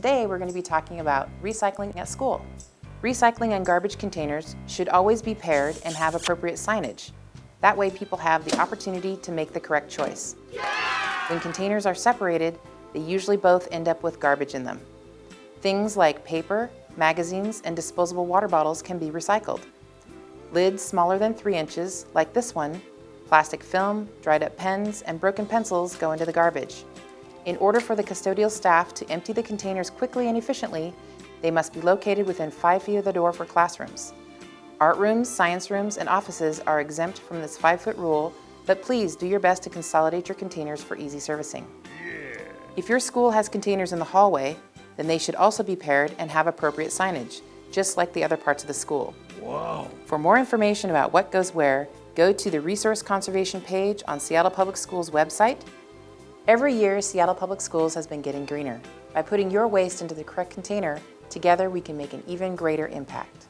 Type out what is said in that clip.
Today, we're going to be talking about recycling at school. Recycling and garbage containers should always be paired and have appropriate signage. That way people have the opportunity to make the correct choice. When containers are separated, they usually both end up with garbage in them. Things like paper, magazines, and disposable water bottles can be recycled. Lids smaller than 3 inches, like this one, plastic film, dried up pens, and broken pencils go into the garbage. In order for the custodial staff to empty the containers quickly and efficiently, they must be located within 5 feet of the door for classrooms. Art rooms, science rooms, and offices are exempt from this 5-foot rule, but please do your best to consolidate your containers for easy servicing. If your school has containers in the hallway, then they should also be paired and have appropriate signage, just like the other parts of the school. For more information about what goes where, go to the Resource Conservation page on Seattle Public Schools website Every year, Seattle Public Schools has been getting greener. By putting your waste into the correct container, together we can make an even greater impact.